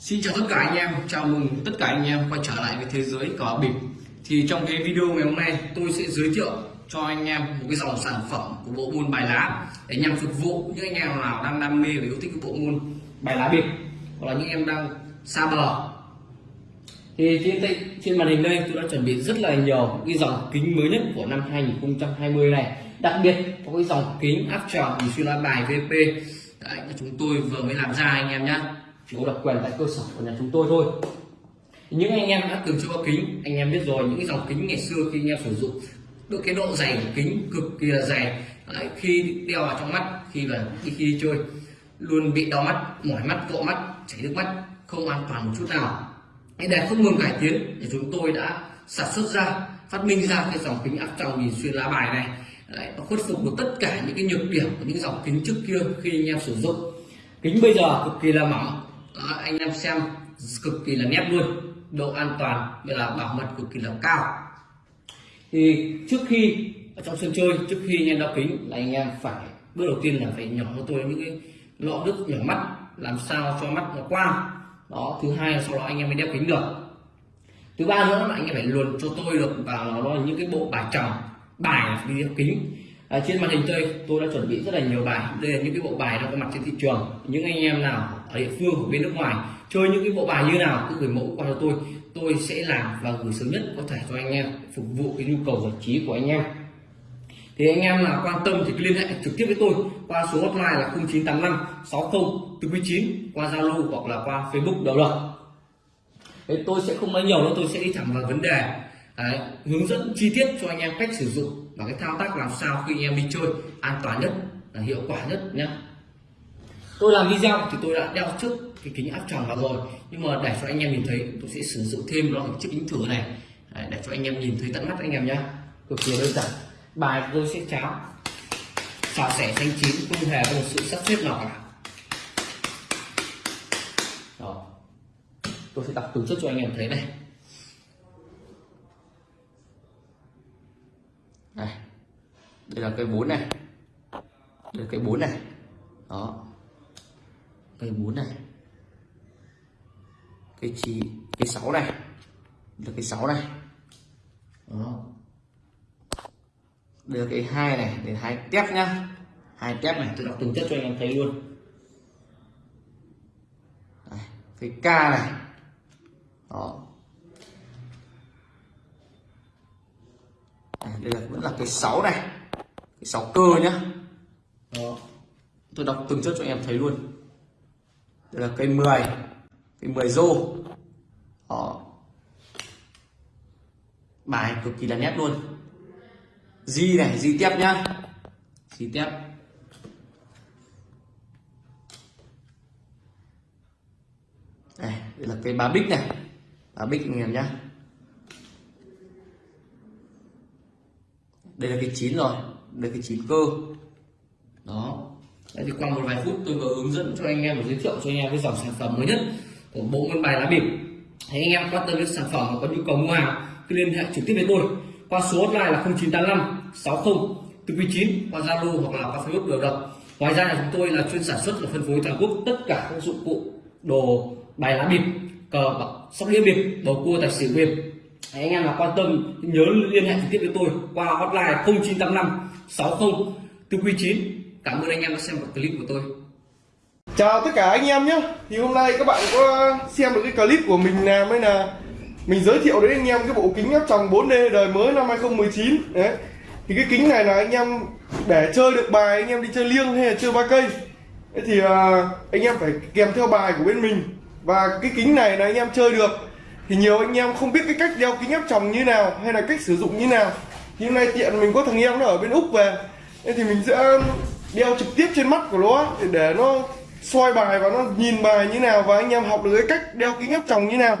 Xin chào tất cả anh em, chào mừng tất cả anh em quay trở lại với thế giới cờ bịp. Thì trong cái video ngày hôm nay tôi sẽ giới thiệu cho anh em một cái dòng sản phẩm của bộ môn bài lá Để nhằm phục vụ những anh em nào đang đam mê và yêu thích cái bộ môn bài lá bịp Hoặc là những em đang xa bờ. Thì trên, trên màn hình đây tôi đã chuẩn bị rất là nhiều cái dòng kính mới nhất của năm 2020 này. Đặc biệt có cái dòng kính áp tròng xuyên loa bài VP Đấy, chúng tôi vừa mới làm ra anh em nhé chỉ có độc quyền tại cơ sở của nhà chúng tôi thôi. Những anh em đã từng chơi kính anh em biết rồi những cái dòng kính ngày xưa khi anh em sử dụng được cái độ dày của kính cực kỳ là dày. Đấy, khi đeo vào trong mắt khi là khi, khi đi chơi luôn bị đau mắt mỏi mắt cọ mắt chảy nước mắt không an toàn một chút nào. Để không ngừng cải tiến thì chúng tôi đã sản xuất ra phát minh ra cái dòng kính áp tròng nhìn xuyên lá bài này. Đấy, nó khuất phục được tất cả những cái nhược điểm của những dòng kính trước kia khi anh em sử dụng. Kính bây giờ cực kỳ là mỏng đó, anh em xem cực kỳ là nét luôn. Độ an toàn như là bảo mật cực kỳ là cao. Thì trước khi ở trong sân chơi trước khi anh em đeo kính là anh em phải bước đầu tiên là phải nhỏ cho tôi những cái lọ nước nhỏ mắt làm sao cho mắt nó quang đó thứ hai là sau đó anh em mới đeo kính được. Thứ ba nữa là anh em phải luồn cho tôi được vào nó là những cái bộ bài chồng bài đi đeo kính à, trên màn hình tôi tôi đã chuẩn bị rất là nhiều bài. Đây là những cái bộ bài đang có mặt trên thị trường. Những anh em nào ở địa phương hoặc bên nước ngoài chơi những cái bộ bài như nào cứ gửi mẫu qua cho tôi. Tôi sẽ làm và gửi sớm nhất có thể cho anh em phục vụ cái nhu cầu giải trí của anh em. Thì anh em nào quan tâm thì liên hệ trực tiếp với tôi qua số hotline là 0985 60 49 qua Zalo hoặc là qua Facebook đều được. Thế tôi sẽ không nói nhiều nữa tôi sẽ đi thẳng vào vấn đề. Đấy, hướng dẫn chi tiết cho anh em cách sử dụng và cái thao tác làm sao khi anh em đi chơi an toàn nhất là hiệu quả nhất nhé tôi làm video thì tôi đã đeo trước cái kính áp tròng vào rồi nhưng mà để cho anh em nhìn thấy tôi sẽ sử dụng thêm loại cái chiếc kính thử này. Đấy, để cho anh em nhìn thấy tận mắt anh em nhé cực kỳ đơn giản. Bài tôi sẽ cháo xào sẻ xanh chín không hề có một sự sắp xếp nào cả. Đó. Tôi sẽ đọc từ trước cho anh em thấy này. Đây. Đây là cây bốn này. Đây là cây bốn này. Đó. Cây bốn này. Cây chi cây sáu này. Là cây sáu này. Đó. Đây là cây hai này để hai tép nhá. Hai tép này tôi đọc từng chất cho anh em thấy luôn. Đây, cây k này. Đó. À, đây là vẫn là cái 6 này. Cái 6 cơ nhá. Đó. tôi đọc từng chất cho em thấy luôn. Đây là cây 10 cây 10 rô. Đó. bài cực kỳ là nét luôn. Di này di tiếp nhá. Di tiếp. Đây, đây là cây ba bích này. Ba bích anh em nhá. Đây là cái chín rồi. Đây là cái chín cơ. Đó. Đấy thì qua một vài phút tôi vừa hướng dẫn cho anh em và giới thiệu cho anh em cái dòng sản phẩm mới nhất của bộ môn bài lá bịp. Thấy anh em quan tâm đến sản phẩm và có nhu cầu mua hàng cứ liên hệ trực tiếp với tôi qua số hotline là 0985 60 49 qua Zalo hoặc là qua Facebook đều được. Ngoài ra là chúng tôi là chuyên sản xuất và phân phối toàn quốc tất cả các dụng cụ đồ bài lá bịp, cờ sóc đĩa bịp, bầu cua, tài xỉu bịp. Đấy, anh em nào quan tâm nhớ liên hệ trực tiếp với tôi qua hotline 0985 60 499 cảm ơn anh em đã xem clip của tôi. Chào tất cả anh em nhé. Thì hôm nay các bạn có xem được cái clip của mình làm hay là mình giới thiệu đến anh em cái bộ kính áp tròng 4D đời mới năm 2019 đấy. Thì cái kính này là anh em để chơi được bài anh em đi chơi liêng hay là chơi ba cây. Thì à, anh em phải kèm theo bài của bên mình. Và cái kính này là anh em chơi được thì nhiều anh em không biết cái cách đeo kính áp tròng như nào hay là cách sử dụng như nào. Thì hôm nay tiện mình có thằng em nó ở bên úc về. Nên thì mình sẽ um, đeo trực tiếp trên mắt của nó để, để nó soi bài và nó nhìn bài như nào và anh em học được cái cách đeo kính áp tròng như nào.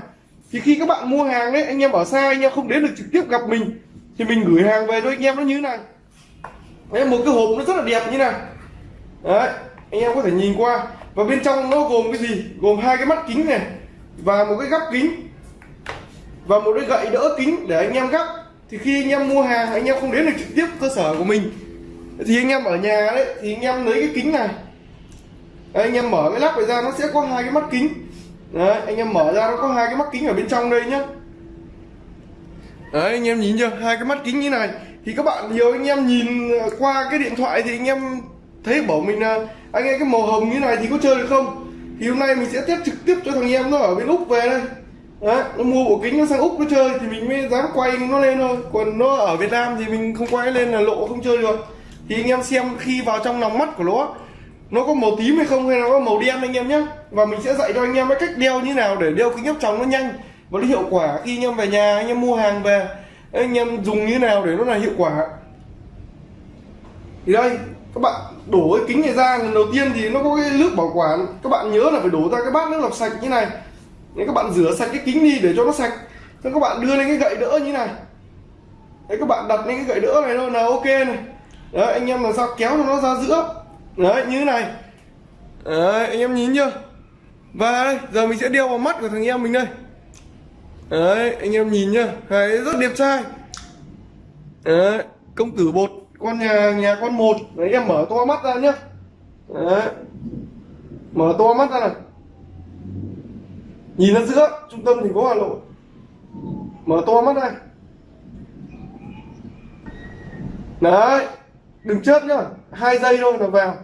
Thì khi các bạn mua hàng đấy anh em ở xa anh em không đến được trực tiếp gặp mình thì mình gửi hàng về cho anh em nó như thế này. Đấy một cái hộp nó rất là đẹp như này. Đấy anh em có thể nhìn qua. Và bên trong nó gồm cái gì? Gồm hai cái mắt kính này và một cái gắp kính và một cái gậy đỡ kính để anh em gắp thì khi anh em mua hàng anh em không đến được trực tiếp cơ sở của mình thì anh em ở nhà đấy thì anh em lấy cái kính này đấy, anh em mở cái lắp này ra nó sẽ có hai cái mắt kính đấy anh em mở ra nó có hai cái mắt kính ở bên trong đây nhá đấy anh em nhìn chưa hai cái mắt kính như này thì các bạn nhiều anh em nhìn qua cái điện thoại thì anh em thấy bảo mình là anh em cái màu hồng như này thì có chơi được không thì hôm nay mình sẽ test trực tiếp cho thằng em nó ở bên úc về đây đấy, nó mua bộ kính nó sang úc nó chơi thì mình mới dám quay nó lên thôi. Còn nó ở việt nam thì mình không quay lên là lộ không chơi được. Thì anh em xem khi vào trong lòng mắt của nó nó có màu tím hay không hay là nó có màu đen anh em nhé và mình sẽ dạy cho anh em cái cách đeo như nào để đeo kính áp tròng nó nhanh và nó hiệu quả. Khi anh em về nhà, anh em mua hàng về, anh em dùng như nào để nó là hiệu quả. Thì đây, các bạn đổ cái kính này ra, lần đầu tiên thì nó có cái nước bảo quản. Các bạn nhớ là phải đổ ra cái bát nước lọc sạch như này. Đấy, các bạn rửa sạch cái kính đi để cho nó sạch. Xong các bạn đưa lên cái gậy đỡ như này. Đấy các bạn đặt lên cái gậy đỡ này thôi là ok này. Đấy anh em làm sao kéo cho nó ra giữa. Đấy như thế này. Đấy anh em nhìn chưa? Và đây giờ mình sẽ đeo vào mắt của thằng em mình đây. Đấy anh em nhìn nhá đấy rất đẹp trai. Đấy công tử bột con nhà nhà con một. Đấy em mở to mắt ra nhá. Đấy. Mở to mắt ra này nhìn ra giữa, trung tâm thành phố hà nội. Mở to mắt này đấy, đừng chớp nhá. Hai giây thôi là vào.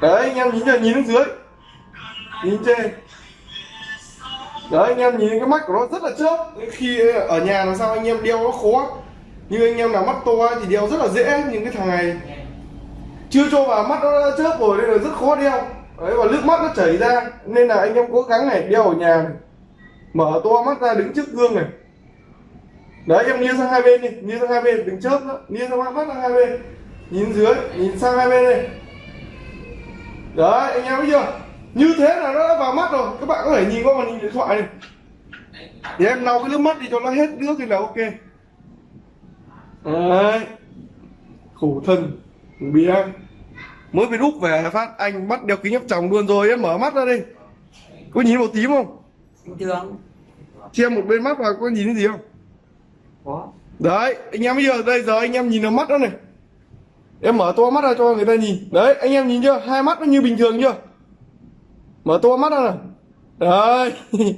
Đấy, anh em nhìn chưa nhìn xuống dưới. Nhìn trên. Đấy, anh em nhìn cái mắt của nó rất là chớp. Khi ở nhà làm sao anh em đeo nó khó như anh em nào mắt to thì đeo rất là dễ. Nhưng cái thằng này chưa cho vào mắt nó đã chớp rồi nên là rất khó đeo. Đấy, và nước mắt nó chảy ra, nên là anh em cố gắng này, đeo ở nhà này. mở to mắt ra, đứng trước gương này. Đấy, em nghiêng sang hai bên đi, nghiêng sang hai bên, đừng chớp nữa. Nghiêng sang mắt sang hai bên. Nhìn dưới, nhìn sang hai bên đây. Đấy, anh em thấy chưa? Như thế là nó đã vào mắt rồi. Các bạn có thể nhìn qua màn hình điện thoại này. Thì em lau cái nước mắt đi cho nó hết nước thì là ok. Đấy. Khổ thân bị em. Mới về úc về phát anh bắt đeo kính áp tròng luôn rồi em mở mắt ra đi có nhìn màu tím không? Bình thường. Che một bên mắt vào có nhìn thấy gì không? Có. Đấy anh em bây giờ đây giờ anh em nhìn vào mắt đó này. Em mở to mắt ra cho người ta nhìn. Đấy anh em nhìn chưa? Hai mắt nó như bình thường chưa? Mở to mắt ra này đấy.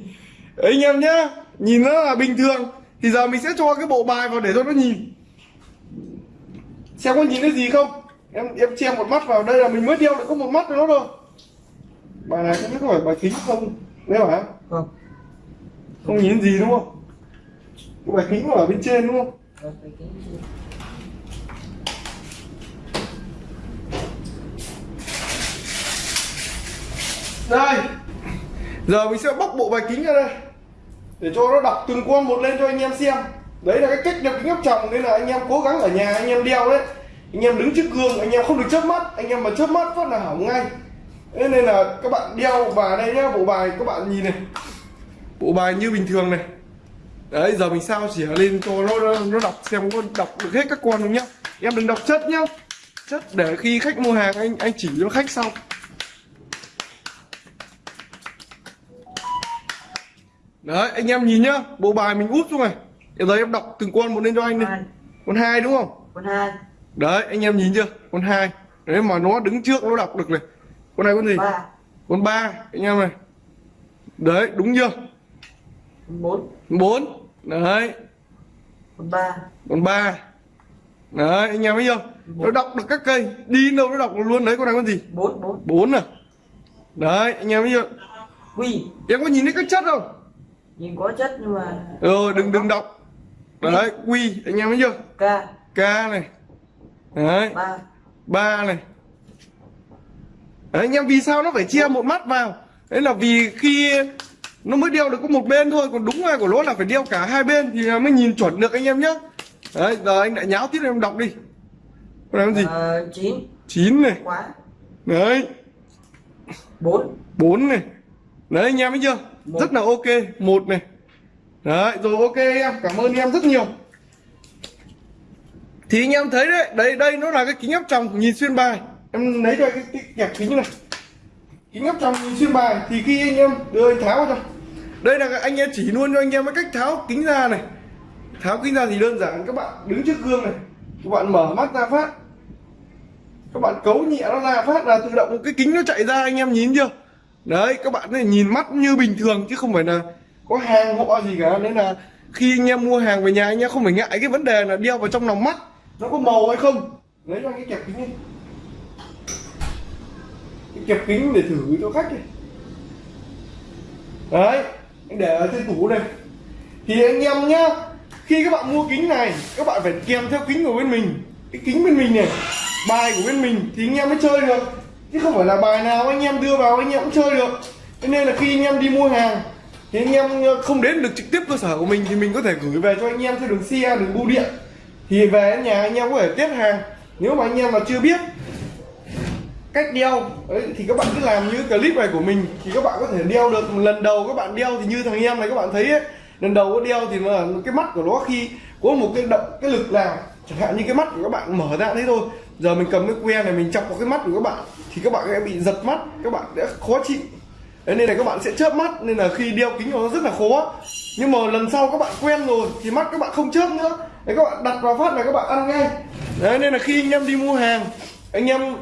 Anh em nhá nhìn nó là bình thường thì giờ mình sẽ cho cái bộ bài vào để cho nó nhìn. Xem có nhìn thấy gì không em em che một mắt vào đây là mình mới đeo được có một mắt nữa thôi. Bài này không biết có phải bài kính không? Đấy hả? Không. Không nhìn gì đúng không? Cái bài kính nó ở bên trên đúng không? Đây. Giờ mình sẽ bóc bộ bài kính ra đây. Để cho nó đọc từng con một lên cho anh em xem. Đấy là cái cách đeo kính áp tròng nên là anh em cố gắng ở nhà anh em đeo đấy anh em đứng trước gương anh em không được chớp mắt. Anh em mà chớp mắt phát là hỏng ngay. Thế nên là các bạn đeo vào đây nhá bộ bài các bạn nhìn này. Bộ bài như bình thường này. Đấy giờ mình sao chỉ lên cho nó nó, đọc xem có đọc được hết các con không nhá. Em đừng đọc chất nhá. Chất để khi khách mua hàng anh anh chỉ cho khách sau. Đấy anh em nhìn nhá. Bộ bài mình úp xuống này. Giờ em đọc từng con một lên cho anh đi. Con hai đúng không? Con hai đấy anh em nhìn chưa? Con hai. Đấy mà nó đứng trước nó đọc được này. Con này con gì? Ba. Con ba anh em này. Đấy đúng chưa? Con bốn. Bốn. Đấy. Con ba. Con ba. Đấy anh em thấy chưa? Nó đọc được các cây. Đi đâu nó đọc luôn đấy con này con gì? Bốn bốn. Bốn à? Đấy anh em thấy chưa? Quy. Em có nhìn thấy các chất không? Nhìn có chất nhưng mà rồi đừng đừng đọc. Đấy quy anh em thấy chưa? K k này đấy. Ba. Ba này. Đấy anh em vì sao nó phải chia một mắt vào? Đấy là vì khi nó mới đeo được có một bên thôi còn đúng ra của nó là phải đeo cả hai bên thì mới nhìn chuẩn được anh em nhé đấy giờ anh lại nháo tiếp em đọc đi. Con con gì? Ờ, chín. Chín này. Quá. Đấy. Bốn. Bốn này. Đấy anh em thấy chưa? Một. rất là ok. Một này. Đấy rồi ok em. Cảm ơn em rất nhiều thì anh em thấy đấy đây đây nó là cái kính áp tròng nhìn xuyên bài. Em lấy ra cái, cái kẹp kính này. Kính áp tròng nhìn xuyên bài thì khi anh em đưa anh tháo vào đây là anh em chỉ luôn cho anh em cái cách tháo kính ra này. Tháo kính ra thì đơn giản các bạn đứng trước gương này. Các bạn mở mắt ra phát. Các bạn cấu nhẹ nó ra phát là tự động cái kính nó chạy ra anh em nhìn chưa? Đấy các bạn này nhìn mắt như bình thường chứ không phải là có hàng họ gì cả. Nên là khi anh em mua hàng về nhà anh em không phải ngại cái vấn đề là đeo vào trong lòng mắt nó có màu hay không? Lấy ra cái kẹp kính đi. Cái kẹp kính để thử cho khách đi. Đấy, anh để ở trên tủ này thì anh em nhá, khi các bạn mua kính này, các bạn phải kèm theo kính của bên mình. Cái kính bên mình này, bài của bên mình thì anh em mới chơi được. Chứ không phải là bài nào anh em đưa vào anh em cũng chơi được. Cho nên là khi anh em đi mua hàng, thì anh em không đến được trực tiếp cơ sở của mình thì mình có thể gửi về cho anh em theo đường xe, đường bưu điện thì về đến nhà anh em có thể tiếp hàng. Nếu mà anh em mà chưa biết cách đeo ấy thì các bạn cứ làm như clip này của mình. Thì các bạn có thể đeo được. Lần đầu các bạn đeo thì như thằng em này các bạn thấy ấy, lần đầu có đeo thì mà cái mắt của nó khi có một cái động cái lực nào chẳng hạn như cái mắt của các bạn mở ra thế thôi. Giờ mình cầm cái que này mình chọc vào cái mắt của các bạn thì các bạn sẽ bị giật mắt các bạn sẽ khó chịu. Đấy, nên là các bạn sẽ chớp mắt nên là khi đeo kính nó rất là khó nhưng mà lần sau các bạn quen rồi thì mắt các bạn không chớp nữa. Đấy, các bạn đặt vào phát là các bạn ăn ngay. Đấy, nên là khi anh em đi mua hàng anh em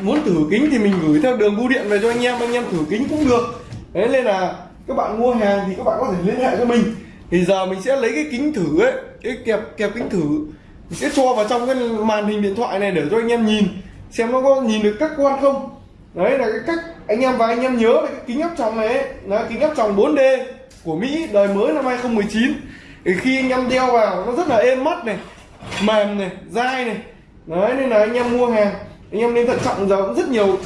muốn thử kính thì mình gửi theo đường bưu điện về cho anh em anh em thử kính cũng được. Đấy nên là các bạn mua hàng thì các bạn có thể liên hệ cho mình. Thì giờ mình sẽ lấy cái kính thử ấy cái kẹp kẹp kính thử. Mình sẽ cho vào trong cái màn hình điện thoại này để cho anh em nhìn xem nó có nhìn được các quan không đấy là cái cách anh em và anh em nhớ là cái kính áp tròng này ấy, là kính áp tròng 4D của Mỹ đời mới năm 2019 thì khi anh em đeo vào nó rất là êm mắt này mềm này dai này. Đấy nên là anh em mua hàng anh em nên thận trọng giờ cũng rất nhiều.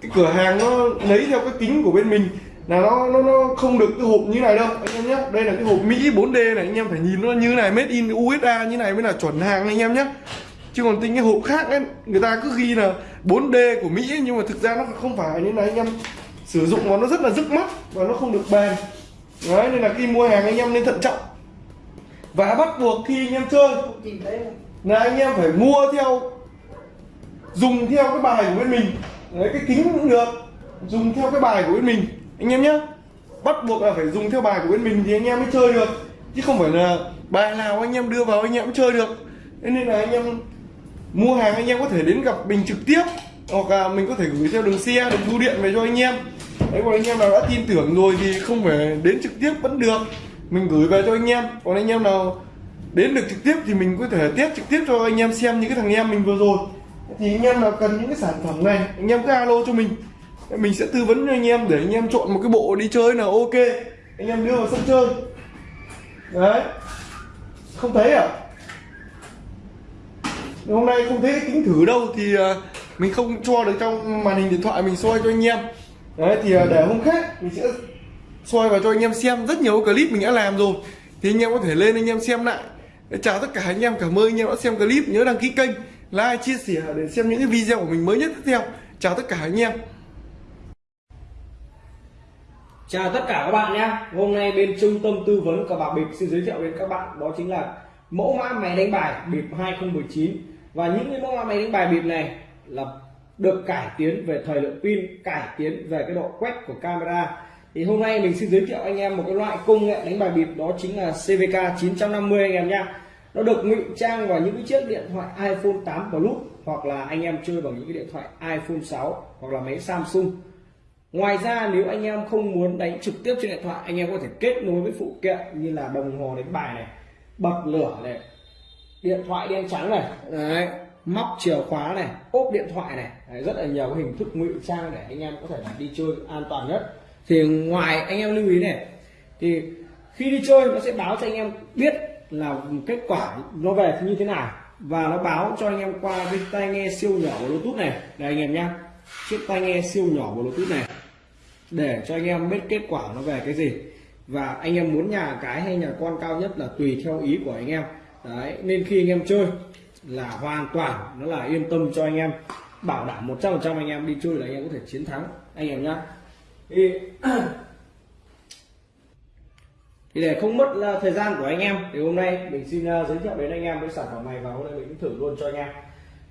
Cái cửa hàng nó lấy theo cái kính của bên mình là nó nó nó không được cái hộp như này đâu anh em nhé. Đây là cái hộp Mỹ 4D này anh em phải nhìn nó như này made in USA như này mới là chuẩn hàng anh em nhé chứ còn tính cái hộp khác ấy người ta cứ ghi là 4D của Mỹ ấy, nhưng mà thực ra nó không phải nên là anh em sử dụng nó nó rất là rứt mắt và nó không được bền. Đấy nên là khi mua hàng anh em nên thận trọng. Và bắt buộc khi anh em chơi là anh em phải mua theo dùng theo cái bài của bên mình. Đấy cái kính cũng được dùng theo cái bài của bên mình. Anh em nhé bắt buộc là phải dùng theo bài của bên mình thì anh em mới chơi được. Chứ không phải là bài nào anh em đưa vào anh em cũng chơi được. Nên là anh em mua hàng anh em có thể đến gặp mình trực tiếp, hoặc là mình có thể gửi theo đường xe, đường bưu điện về cho anh em. Đấy còn anh em nào đã tin tưởng rồi thì không phải đến trực tiếp vẫn được. Mình gửi về cho anh em. Còn anh em nào đến được trực tiếp thì mình có thể tiếp trực tiếp cho anh em xem những cái thằng em mình vừa rồi. Thì anh em nào cần những cái sản phẩm này, anh em cứ alo cho mình. Mình sẽ tư vấn cho anh em để anh em chọn một cái bộ đi chơi nào ok. Anh em đưa vào sân chơi. Đấy. Không thấy à? Hôm nay không thấy kính thử đâu thì à, mình không cho được trong màn hình điện thoại mình soi cho anh em. Đấy, thì à, để hôm khác mình sẽ soi vào cho anh em xem. Rất nhiều clip mình đã làm rồi. Thì anh em có thể lên anh em xem lại. Chào tất cả anh em. Cảm ơn anh em đã xem clip. Nhớ đăng ký kênh, like, chia sẻ để xem những cái video của mình mới nhất tiếp theo. Chào tất cả anh em. Chào tất cả các bạn nhé. Hôm nay bên trung tâm tư vấn cờ bạc bịp xin giới thiệu đến các bạn. Đó chính là mẫu mã máy đánh bài bịp 2019 và những cái mẫu máy đánh bài bịp này là được cải tiến về thời lượng pin, cải tiến về cái độ quét của camera. Thì hôm nay mình xin giới thiệu anh em một cái loại công nghệ đánh bài bịp, đó chính là CVK 950 anh em nhá. Nó được ngụy trang vào những cái chiếc điện thoại iPhone 8 Plus hoặc là anh em chơi bằng những cái điện thoại iPhone 6 hoặc là máy Samsung. Ngoài ra, nếu anh em không muốn đánh trực tiếp trên điện thoại, anh em có thể kết nối với phụ kiện như là đồng hồ đánh bài này, bật lửa này điện thoại đen trắng này đấy. móc chìa khóa này ốp điện thoại này. Đấy, rất là nhiều cái hình thức ngụy trang để anh em có thể đi chơi an toàn nhất. Thì ngoài anh em lưu ý này thì khi đi chơi nó sẽ báo cho anh em biết là kết quả nó về như thế nào. Và nó báo cho anh em qua cái tai nghe siêu nhỏ của bluetooth này. Đây anh em nhá. Chiếc tai nghe siêu nhỏ của bluetooth này. Để cho anh em biết kết quả nó về cái gì. Và anh em muốn nhà cái hay nhà con cao nhất là tùy theo ý của anh em đấy, nên khi anh em chơi là hoàn toàn nó là yên tâm cho anh em, bảo đảm 100% anh em đi chơi là anh em có thể chiến thắng, anh em nhá. Thì thì để không mất ờ, thời gian của anh em, thì hôm nay mình xin ờ, giới thiệu đến anh em cái sản phẩm này và hôm nay mình thử luôn cho anh em.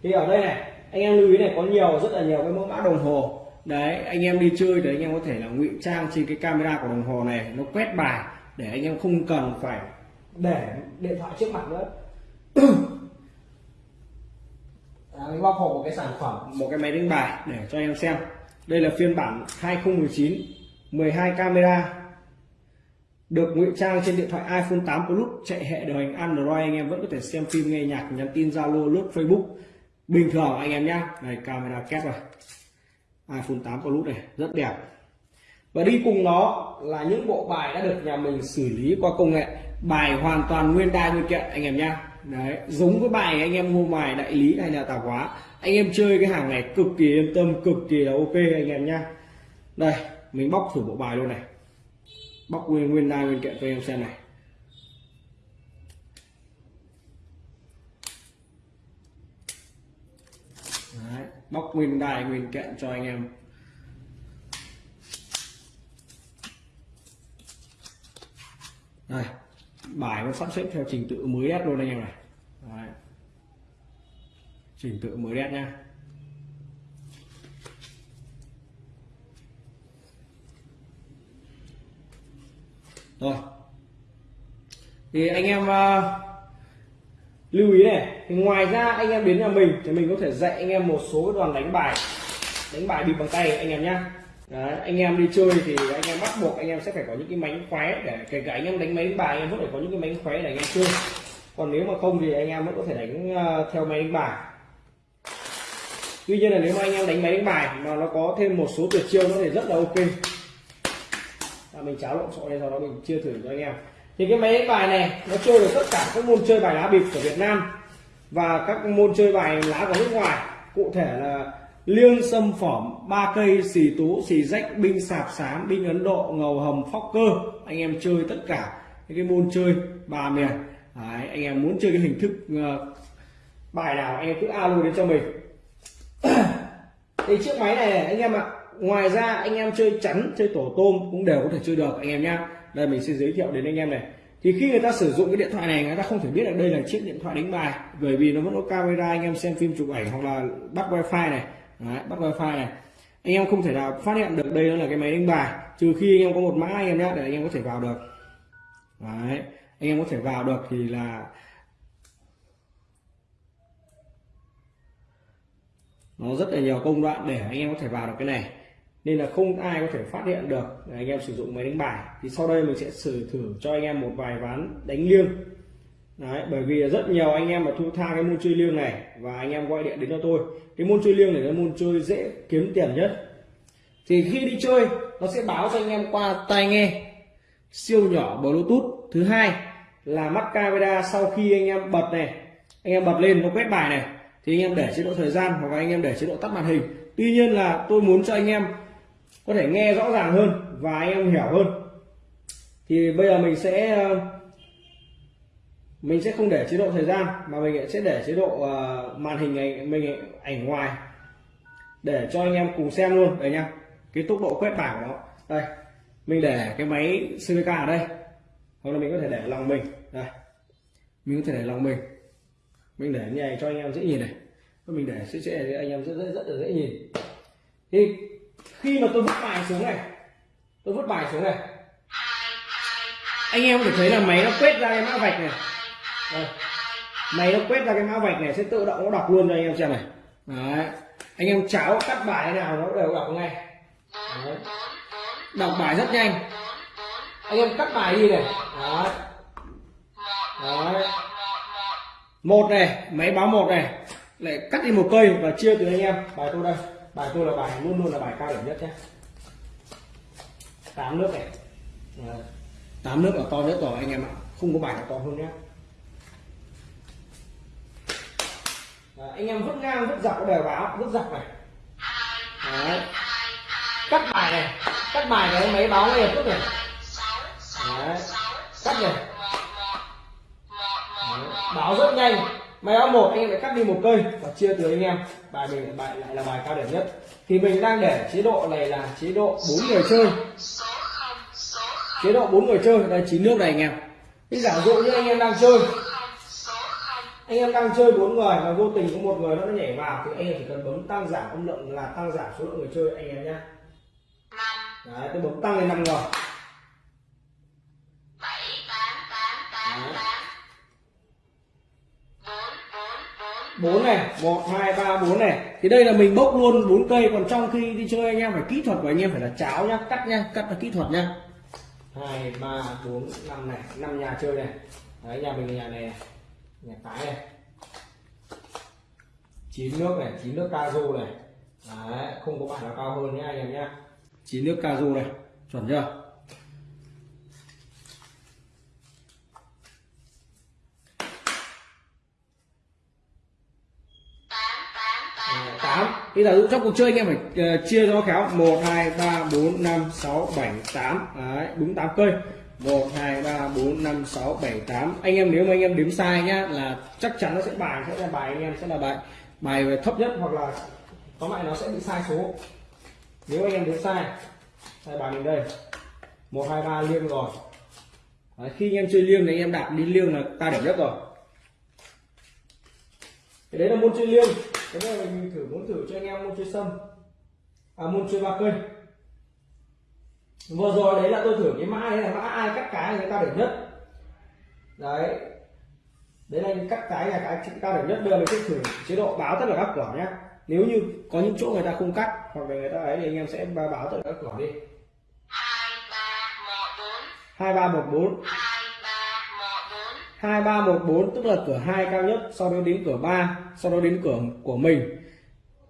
Thì ở đây này, anh em lưu ý này, có nhiều, rất là nhiều cái mẫu mã đồng hồ. Đấy, anh em đi chơi thì anh em có thể là ngụy trang trên cái camera của đồng hồ này, nó quét bài để anh em không cần phải để điện thoại trước mặt nữa. À, mình bóc hộp một cái sản phẩm một cái máy đánh bài để cho anh em xem. Đây là phiên bản 2019 12 camera. Được ngụy trang trên điện thoại iPhone 8 Plus chạy hệ điều hành Android anh em vẫn có thể xem phim nghe nhạc nhắn tin Zalo lướt Facebook. Bình thường anh em nhé này camera kép rồi. iPhone 8 Plus này rất đẹp. Và đi cùng nó là những bộ bài đã được nhà mình xử lý qua công nghệ bài hoàn toàn nguyên đai nguyên kiện anh em nhá. Đấy giống với bài anh em mua bài đại lý hay là tạp hóa. Anh em chơi cái hàng này cực kỳ yên tâm cực kỳ là ok anh em nhá. Đây mình bóc thử bộ bài luôn này. Bóc nguyên nguyên đai nguyên kiện cho anh em xem này. Đấy, bóc nguyên đai nguyên kiện cho anh em. Đây bài nó sắp xếp theo trình tự mới đét luôn anh em này. Đấy. trình tự mới đét nha rồi. Thì anh em uh, lưu ý này thì ngoài ra anh em đến nhà mình thì mình có thể dạy anh em một số đoàn đánh bài. Đánh bài bịp bằng tay anh em nhé Đấy, anh em đi chơi thì anh em bắt buộc anh em sẽ phải có những cái mánh khóe để kể cả anh em đánh máy đánh bài anh em vẫn phải có những cái mánh khóe để anh em chơi. Còn nếu mà không thì anh em vẫn có thể đánh uh, theo máy đánh bài. Tuy nhiên là nếu mà anh em đánh máy đánh bài mà nó có thêm một số tuyệt chiêu nó thì rất là ok. À, mình cháo lộn xộn đây sau đó mình chia thử cho anh em. Thì cái máy đánh bài này nó chơi được tất cả các môn chơi bài lá bịp của Việt Nam và các môn chơi bài lá của nước ngoài. Cụ thể là liêng xâm phỏm ba cây xì tú xì rách binh sạp sám binh ấn độ ngầu hầm phóc cơ. Anh em chơi tất cả những cái môn chơi ba miền. Đấy, anh em muốn chơi cái hình thức uh, bài nào anh em cứ alo đến cho mình. Thì chiếc máy này anh em ạ ngoài ra anh em chơi chắn chơi tổ tôm cũng đều có thể chơi được anh em nhá. Đây mình sẽ giới thiệu đến anh em này. Thì khi người ta sử dụng cái điện thoại này người ta không thể biết là đây là chiếc điện thoại đánh bài bởi vì nó vẫn có camera anh em xem phim chụp ảnh hoặc là bắt wifi này. Đấy, bắt wifi này. Anh em không thể nào phát hiện được đây là cái máy đánh bài trừ khi anh em có một mã anh em nhé để anh em có thể vào được. Đấy, anh em có thể vào được thì là nó rất là nhiều công đoạn để anh em có thể vào được cái này. Nên là không ai có thể phát hiện được để anh em sử dụng máy đánh bài. Thì sau đây mình sẽ sử thử cho anh em một vài ván đánh liêng. Đấy, bởi vì rất nhiều anh em mà thu tha cái môn chơi liêng này và anh em gọi điện đến cho tôi. Cái môn chơi liêng này là môn chơi dễ kiếm tiền nhất. Thì khi đi chơi nó sẽ báo cho anh em qua tai nghe siêu nhỏ bluetooth thứ hai là mắt camera sau khi anh em bật này anh em bật lên nó quét bài này thì anh em để chế độ thời gian hoặc là anh em để chế độ tắt màn hình. Tuy nhiên là tôi muốn cho anh em có thể nghe rõ ràng hơn và anh em hiểu hơn. Thì bây giờ mình sẽ ờ, mình sẽ không để chế độ thời gian, mà mình sẽ để chế độ ờ, màn hình này, mình ảnh ngoài. Để cho anh em cùng xem luôn, đây nha cái tốc độ quét bảng của nó. Đây, mình để cái máy CVK ở đây. Hoặc là mình có thể để lòng mình. Đây, mình có thể để lòng mình. Mình để như này cho anh em dễ nhìn này. Mình để sẽ sẽ anh em rất rất rất là dễ nhìn. Thì khi mà tôi vứt bài xuống này, tôi vứt bài xuống này. Anh em có thể thấy là máy nó quét ra cái mã vạch này đây. máy nó quét ra cái mã vạch này sẽ tự động nó đọc luôn cho anh em xem này. Đấy. Anh em cháo cắt bài thế nào nó đều đọc ngay. Đấy. đọc bài rất nhanh. Anh em cắt bài đi này. Đấy. đấy. Một này, máy báo một này. Lại cắt đi một cây và chia từ anh em. Bài tôi đây. Bài tôi là bài, luôn luôn là bài cao điểm nhất nhé. Tám nước này. Tám nước là to nhất rồi, anh em ạ. Không có bài nào to hơn nhé. Đấy, anh em vứt ngang vứt dọc đều báo vứt dọc này. Đấy. cắt bài này cắt bài này mấy báo ngay lập tức này. Đấy. cắt này. Đấy. báo rất nhanh. Máy báo một anh em lại cắt đi một cây và chia từ anh em. Bài mình bài lại là bài cao điểm nhất. Thì mình đang để chế độ này là chế độ bốn người chơi. Chế độ bốn người chơi đây chín nước này anh em. Thì giả dụ như anh em đang chơi anh em đang chơi bốn người mà vô tình có một người nó nhảy vào thì anh em chỉ cần bấm tăng giảm âm lượng là tăng giảm số lượng người chơi anh em nhé đấy, tôi bấm tăng lên năm người. Bốn này, một, hai, ba, bốn này. Thì đây là mình bốc luôn bốn cây, còn trong khi đi chơi anh em phải kỹ thuật của anh em phải là cháo nhá, cắt nhá, cắt là kỹ thuật nhá. Hai, ba, bốn, năm này, năm nhà chơi này. Đấy, nhà mình là nhà này nhà cái này. Chín nước này, chín nước cao này. Đấy, không có bạn nào cao hơn nhé anh em nhé. Chín nước cao này, chuẩn chưa? Tám. Bây giờ trong cuộc chơi anh em phải ờ, chia cho khéo. Một, hai, ba, bốn, năm, sáu, bảy, tám. Đấy, đúng 8 cây một hai ba bốn năm sáu bảy tám. Anh em nếu mà anh em đếm sai nhá là chắc chắn nó sẽ bài sẽ là bài anh em sẽ là bài bài về thấp nhất hoặc là tóm lại nó sẽ bị sai số. Nếu anh em đếm sai sai bài mình đây. Một hai ba liêng rồi. Đấy, khi anh em chơi liêng thì anh em đạp đi liêng là ta điểm nhất rồi. Cái đấy là môn chơi liêng. Cái này mình thử muốn thử cho anh em môn chơi sâm. À môn chơi ba cây vừa rồi đấy là tôi thử cái mã, đấy là mã ai cắt cái người ta để nhất. Đấy. Đấy là những cắt cái là cái chúng ta để nhất. Đưa mình sẽ thử chế độ báo tất cả các cửa nhé nếu như có những chỗ người ta không cắt, hoặc là người ta ấy, thì anh em sẽ báo tất cả các cửa đi. Hai, ba, một, bốn. Hai, ba, một, bốn. Hai, ba, một, bốn, tức là cửa hai cao nhất, sau đó đến cửa 3 sau đó đến cửa, của mình.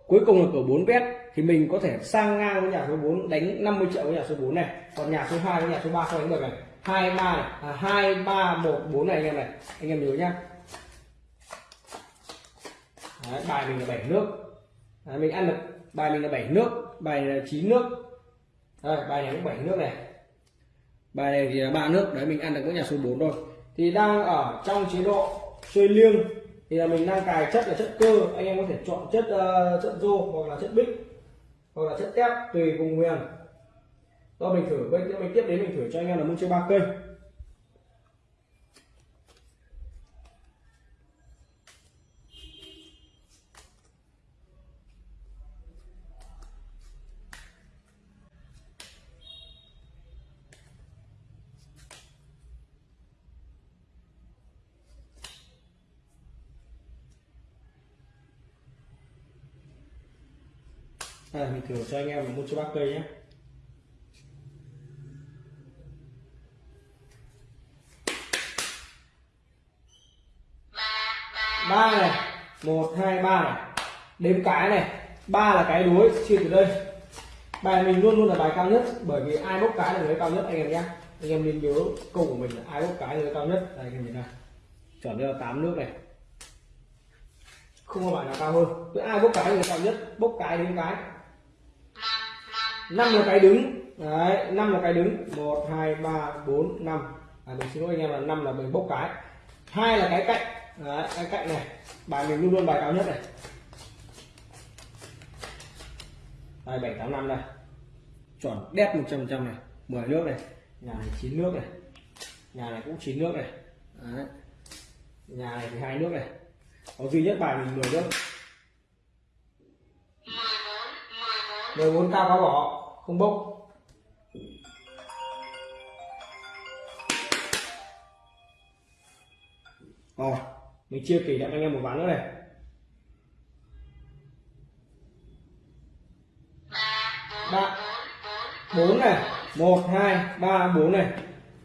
Cuối cùng là cửa 4 vét thì mình có thể sang ngang với nhà số 4 đánh 50 triệu với nhà số 4 này. Còn nhà số 2 với nhà số 3 không đánh được này. Hai ba này. À, hai ba một bốn này anh em này. Anh em nhớ nhá. Đấy, bài mình là bảy nước. Đấy, mình ăn được. Bài mình là bảy nước. Bài này là chín nước. Đấy, bài này cũng bảy nước này. Bài này thì là ba nước. Đấy mình ăn được với nhà số 4 rồi. Thì đang ở trong chế độ chơi liêng. Thì là mình đang cài chất là chất cơ. Anh em có thể chọn chất uh, chất rô hoặc là chất bích hoặc là chất tép tùy vùng miền. Do mình thử bây giờ mình tiếp đến mình thử cho anh em là môn chơi ba cây. À, mình thử cho anh em là môn cho bác cây nhé. Ba này một hai ba này. Đếm cái này ba là cái đuối chia từ đây. Bài mình luôn luôn là bài cao nhất bởi vì ai bốc cái là người cao nhất anh em nhé. Anh em nên nhớ câu của mình là ai bốc cái là người cao nhất. Đây anh em nhìn này chuẩn là tám nước này. Không có bạn nào cao hơn. Cứ ai bốc cái là người cao nhất bốc cái đến cái năm là cái đứng. Đấy năm là cái đứng. Một hai ba bốn năm. À, mình xin lỗi anh em là năm là mình bốc cái. Hai là cái cạnh. Đấy, cái cạnh này. Bài mình luôn luôn bài cao nhất này. Đây bảy tám năm đây chuẩn đẹp một trăm trăm này. 10 nước này. Nhà này chín nước này. Nhà này cũng chín nước này. Đấy. nhà này thì hai nước này. Có duy nhất bài mình 10 nước mười bốn mười bốn 14 cao cá bỏ, không bốc. Rồi, mình chia kỷ niệm anh em một ván nữa này. Ba, bốn này. Một, hai, ba, bốn này.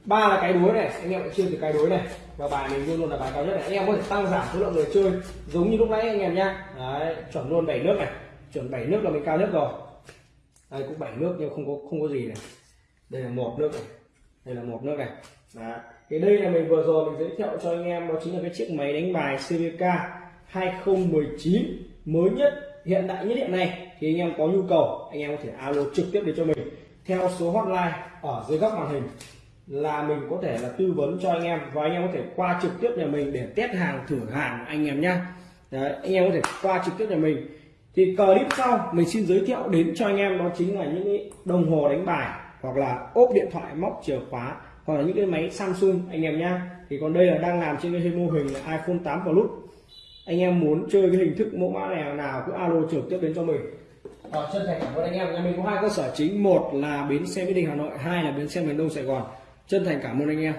Ba là cái đuối này, anh em chia từ cái đuối này. Và bài mình luôn luôn là bài cao nhất này. Anh em có thể tăng giảm số lượng người chơi, giống như lúc nãy anh em nhá. Chuẩn luôn bảy nước này. Chuẩn bảy nước là mình cao nhất rồi đây, cũng bảy nước, nhưng không có không có gì này. Đây là một nước này. Đây là một nước này. Đó. thì đây là mình vừa rồi mình giới thiệu cho anh em, đó chính là cái chiếc máy đánh bài CVK 2019 mới nhất, hiện đại nhất hiện nay. Thì anh em có nhu cầu, anh em có thể alo trực tiếp để cho mình theo số hotline ở dưới góc màn hình là mình có thể là tư vấn cho anh em và anh em có thể qua trực tiếp nhà mình để test hàng, thử hàng anh em nhé anh em có thể qua trực tiếp nhà mình thì clip sau mình xin giới thiệu đến cho anh em đó chính là những cái đồng hồ đánh bài hoặc là ốp điện thoại móc chìa khóa hoặc là những cái máy Samsung anh em nhá. Thì còn đây là đang làm trên cái mô hình là iPhone 8 Plus. Anh em muốn chơi cái hình thức mẫu mã này nào cứ alo trực tiếp đến cho mình. Ờ, chân thành cảm ơn anh em nhà mình có hai cơ sở chính. Một là bến xe mỹ đình hà nội hai là bến xe miền đông sài gòn. Chân thành cảm ơn anh em.